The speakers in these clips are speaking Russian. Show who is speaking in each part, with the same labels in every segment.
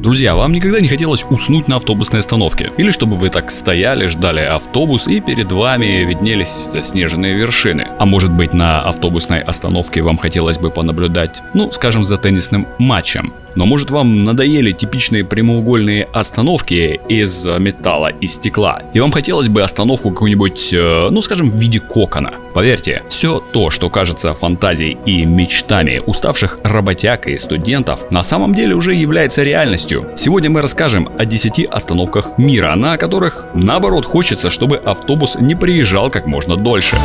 Speaker 1: Друзья, вам никогда не хотелось уснуть на автобусной остановке? Или чтобы вы так стояли, ждали автобус и перед вами виднелись заснеженные вершины? А может быть на автобусной остановке вам хотелось бы понаблюдать, ну скажем, за теннисным матчем? Но может вам надоели типичные прямоугольные остановки из металла и стекла, и вам хотелось бы остановку какую-нибудь, э, ну скажем, в виде кокона. Поверьте, все то, что кажется фантазией и мечтами уставших работяг и студентов, на самом деле уже является реальностью. Сегодня мы расскажем о 10 остановках мира, на которых наоборот хочется, чтобы автобус не приезжал как можно дольше.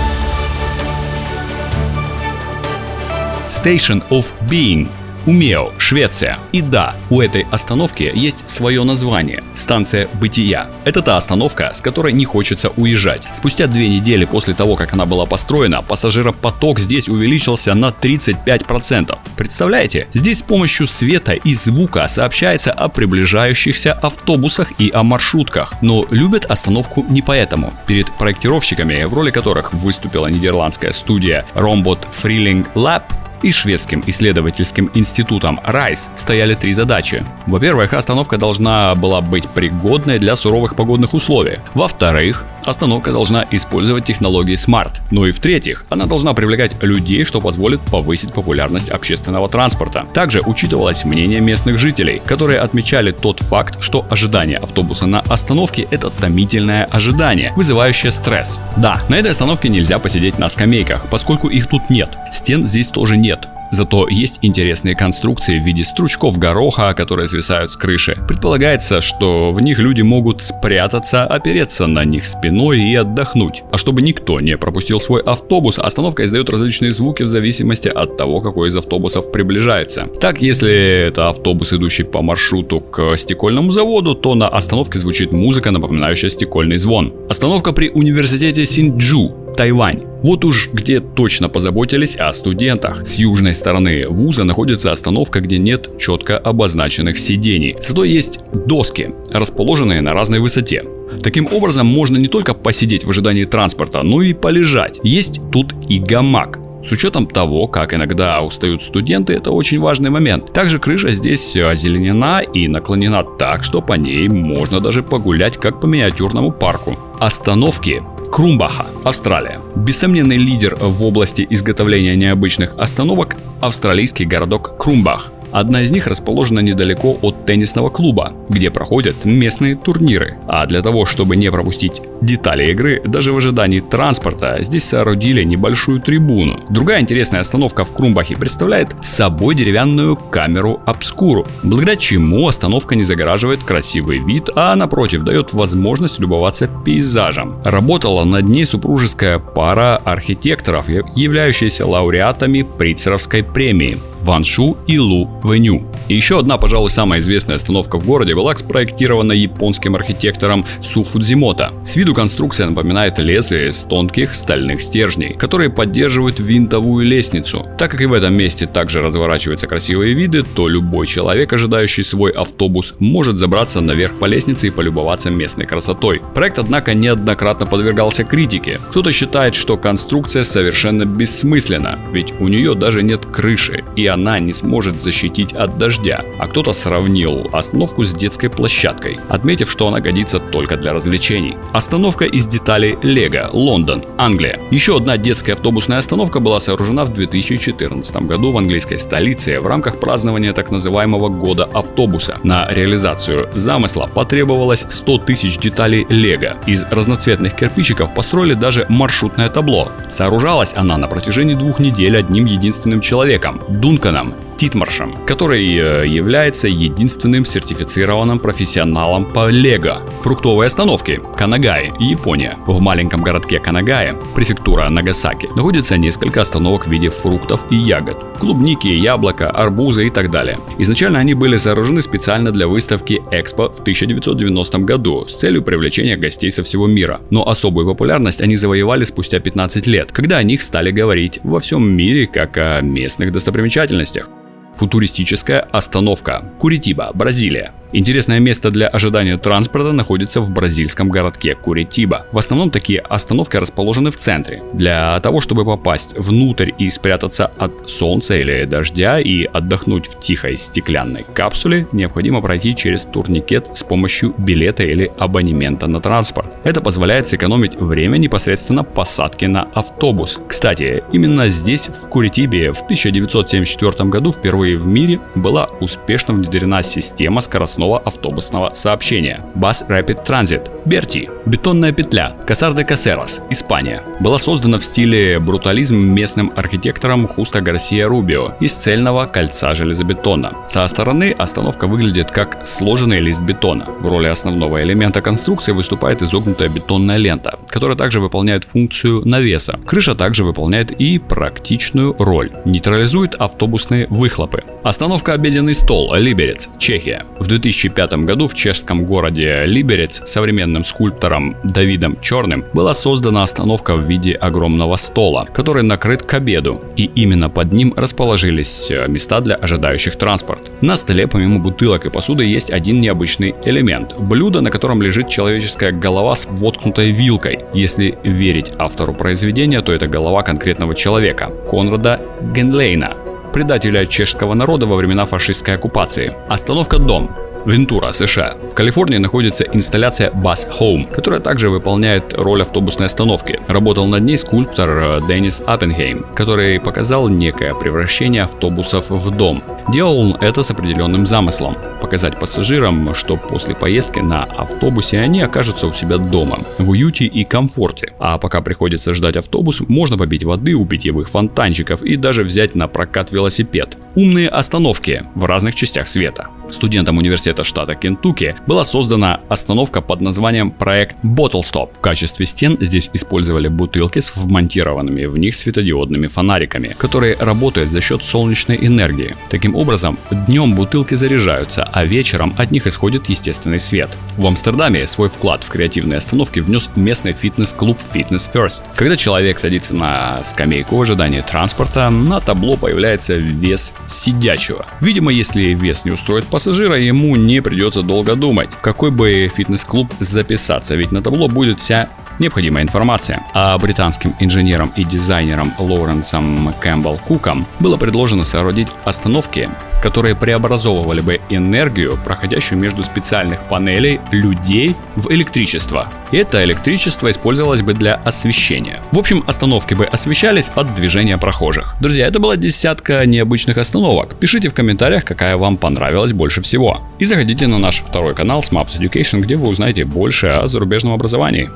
Speaker 1: Station of Being Умео, Швеция. И да, у этой остановки есть свое название – станция бытия. Это та остановка, с которой не хочется уезжать. Спустя две недели после того, как она была построена, пассажиропоток здесь увеличился на 35%. Представляете? Здесь с помощью света и звука сообщается о приближающихся автобусах и о маршрутках. Но любят остановку не поэтому. Перед проектировщиками, в роли которых выступила нидерландская студия Rombot Freeling Lab, и шведским исследовательским институтом RISE стояли три задачи. Во-первых, остановка должна была быть пригодной для суровых погодных условий. Во-вторых, остановка должна использовать технологии Smart. Ну и в-третьих, она должна привлекать людей, что позволит повысить популярность общественного транспорта. Также учитывалось мнение местных жителей, которые отмечали тот факт, что ожидание автобуса на остановке – это томительное ожидание, вызывающее стресс. Да, на этой остановке нельзя посидеть на скамейках, поскольку их тут нет. Стен здесь тоже нет. Зато есть интересные конструкции в виде стручков гороха, которые свисают с крыши. Предполагается, что в них люди могут спрятаться, опереться на них спиной и отдохнуть. А чтобы никто не пропустил свой автобус, остановка издает различные звуки в зависимости от того, какой из автобусов приближается. Так, если это автобус, идущий по маршруту к стекольному заводу, то на остановке звучит музыка, напоминающая стекольный звон. Остановка при университете Синджу Тайвань. Вот уж где точно позаботились о студентах. С южной стороны вуза находится остановка, где нет четко обозначенных сидений. Зато есть доски, расположенные на разной высоте. Таким образом, можно не только посидеть в ожидании транспорта, но и полежать. Есть тут и гамак. С учетом того, как иногда устают студенты, это очень важный момент. Также крыша здесь озеленена и наклонена так, что по ней можно даже погулять как по миниатюрному парку. Остановки Крумбаха, Австралия. Бессомненный лидер в области изготовления необычных остановок – австралийский городок Крумбах. Одна из них расположена недалеко от теннисного клуба, где проходят местные турниры. А для того, чтобы не пропустить детали игры, даже в ожидании транспорта здесь соорудили небольшую трибуну. Другая интересная остановка в Крумбахе представляет собой деревянную камеру обскуру, благодаря чему остановка не загораживает красивый вид, а напротив дает возможность любоваться пейзажем. Работала над ней супружеская пара архитекторов, являющаяся лауреатами Прицеровской премии. Ван Шу и Лу Вэню. И еще одна, пожалуй, самая известная остановка в городе была спроектирована японским архитектором Су Фудзимото. С виду конструкция напоминает лес из тонких стальных стержней, которые поддерживают винтовую лестницу. Так как и в этом месте также разворачиваются красивые виды, то любой человек, ожидающий свой автобус, может забраться наверх по лестнице и полюбоваться местной красотой. Проект, однако, неоднократно подвергался критике. Кто-то считает, что конструкция совершенно бессмысленна, ведь у нее даже нет крыши, и она не сможет защитить от дождя, а кто-то сравнил остановку с детской площадкой, отметив, что она годится только для развлечений. Остановка из деталей Лего, Лондон, Англия. Еще одна детская автобусная остановка была сооружена в 2014 году в английской столице в рамках празднования так называемого года автобуса. На реализацию замысла потребовалось 100 тысяч деталей Лего. Из разноцветных кирпичиков построили даже маршрутное табло. Сооружалась она на протяжении двух недель одним единственным человеком – Дункан kıskanam. Титмаршем, который э, является единственным сертифицированным профессионалом по лего. Фруктовые остановки Канагай, Япония. В маленьком городке Канагая, префектура Нагасаки, находится несколько остановок в виде фруктов и ягод. Клубники, яблоко, арбузы и так далее. Изначально они были сооружены специально для выставки Экспо в 1990 году с целью привлечения гостей со всего мира. Но особую популярность они завоевали спустя 15 лет, когда о них стали говорить во всем мире как о местных достопримечательностях. Футуристическая остановка. Куритиба, Бразилия. Интересное место для ожидания транспорта находится в бразильском городке Куритиба. В основном такие остановки расположены в центре. Для того, чтобы попасть внутрь и спрятаться от солнца или дождя и отдохнуть в тихой стеклянной капсуле, необходимо пройти через турникет с помощью билета или абонемента на транспорт. Это позволяет сэкономить время непосредственно посадки на автобус. Кстати, именно здесь, в Куритибе, в 1974 году впервые в мире была успешно внедрена система скоростного автобусного сообщения. Bus Rapid Transit. Берти. Бетонная петля. Касар де Касерос. Испания. Была создана в стиле брутализм местным архитектором Хуста Гарсия Рубио из цельного кольца железобетона. Со стороны остановка выглядит как сложенный лист бетона. В роли основного элемента конструкции выступает изогнутая бетонная лента, которая также выполняет функцию навеса. Крыша также выполняет и практичную роль. Нейтрализует автобусные выхлопы. Остановка обеденный стол. Либерец. Чехия. В 2000 2005 году в чешском городе Либерец современным скульптором Давидом Черным была создана остановка в виде огромного стола, который накрыт к обеду, и именно под ним расположились э, места для ожидающих транспорт. На столе помимо бутылок и посуды есть один необычный элемент – блюдо, на котором лежит человеческая голова с воткнутой вилкой. Если верить автору произведения, то это голова конкретного человека – Конрада Генлейна, предателя чешского народа во времена фашистской оккупации. Остановка «Дом» Вентура, США. В Калифорнии находится инсталляция Bus Home, которая также выполняет роль автобусной остановки. Работал над ней скульптор э, Деннис Аппенхейм, который показал некое превращение автобусов в дом. Делал он это с определенным замыслом – показать пассажирам, что после поездки на автобусе они окажутся у себя дома, в уюте и комфорте. А пока приходится ждать автобус, можно попить воды у питьевых фонтанчиков и даже взять на прокат велосипед. Умные остановки в разных частях света. Студентам университета штата Кентукки была создана остановка под названием проект Bottle Stop. В качестве стен здесь использовали бутылки с вмонтированными в них светодиодными фонариками, которые работают за счет солнечной энергии. Таким образом, днем бутылки заряжаются, а вечером от них исходит естественный свет. В Амстердаме свой вклад в креативные остановки внес местный фитнес-клуб Fitness First. Когда человек садится на скамейку в ожидании транспорта, на табло появляется вес сидячего. Видимо, если вес не устроит пассажира, ему не придется долго думать, в какой бы фитнес-клуб записаться, ведь на табло будет вся необходимая информация. А британским инженерам и дизайнерам Лоуренсом Кэмпбелл Куком было предложено соорудить остановки, которые преобразовывали бы энергию, проходящую между специальных панелей людей в электричество. И это электричество использовалось бы для освещения. В общем, остановки бы освещались от движения прохожих. Друзья, это была десятка необычных остановок. Пишите в комментариях, какая вам понравилась больше всего. И заходите на наш второй канал Smaps Education, где вы узнаете больше о зарубежном образовании.